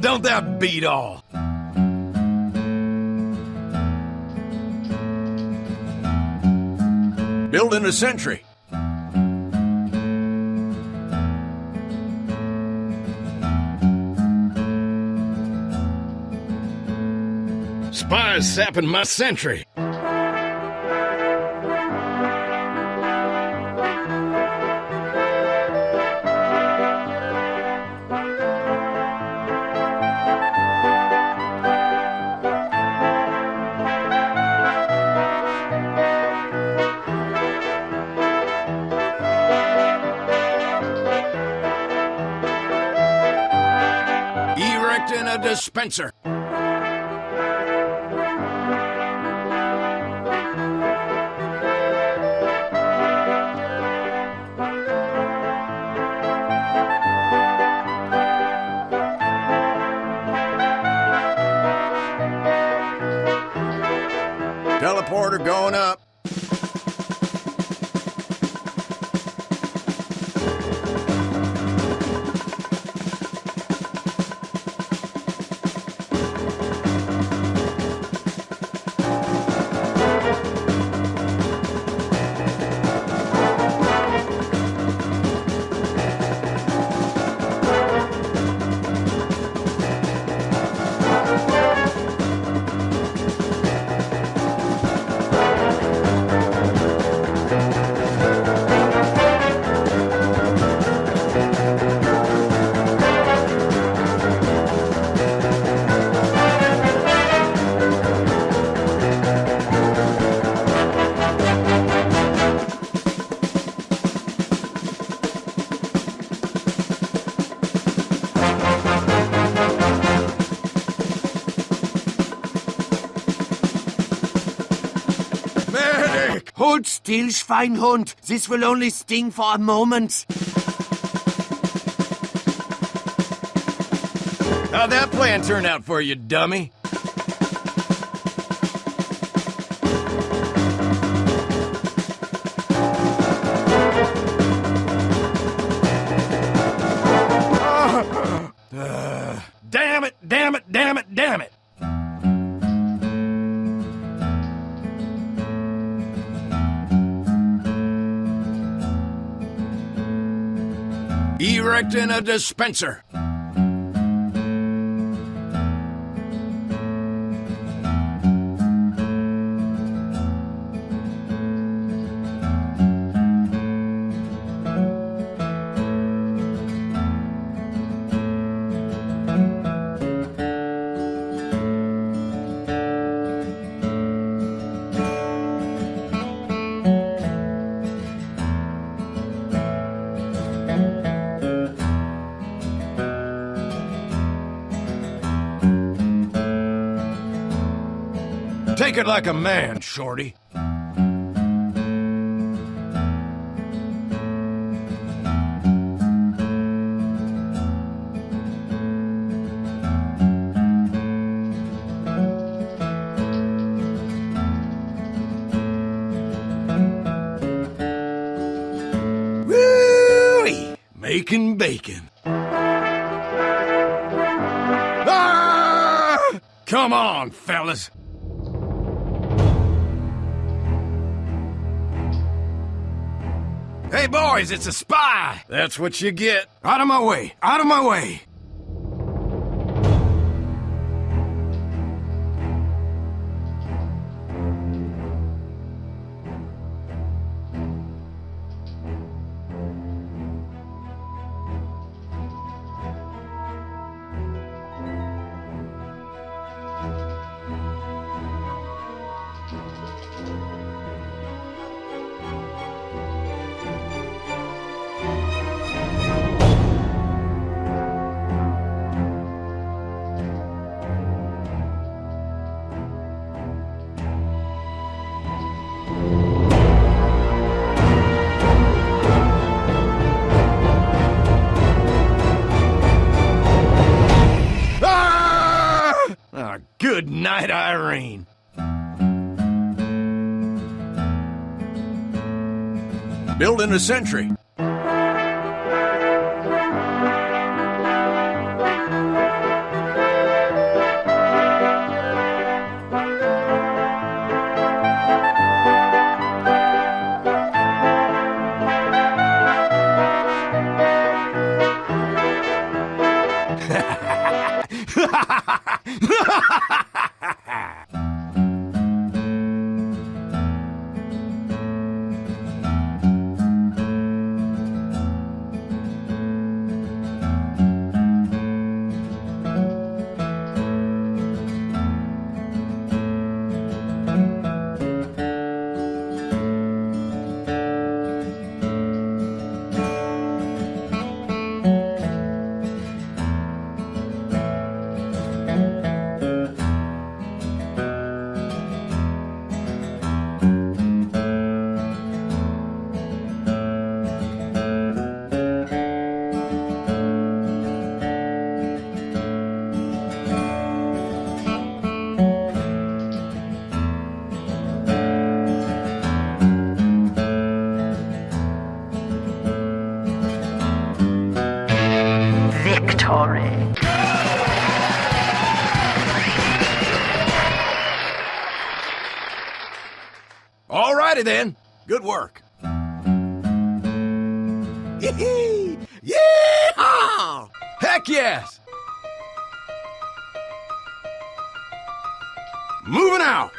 Don't that beat all? Building a sentry. Spies sapping my sentry. Dispenser. Teleporter going up. Hold still, Schweinhund. This will only sting for a moment. How'd that plan turn out for you, dummy? Uh, damn it, damn it, damn it! Erecting a dispenser. Take it like a man, Shorty. Making bacon. Ah! Come on, fellas. Hey, boys, it's a spy! That's what you get. Out of my way! Out of my way! Night, Irene. Building a sentry. All righty then. Good work. Yeehaw! Heck yes! Moving out!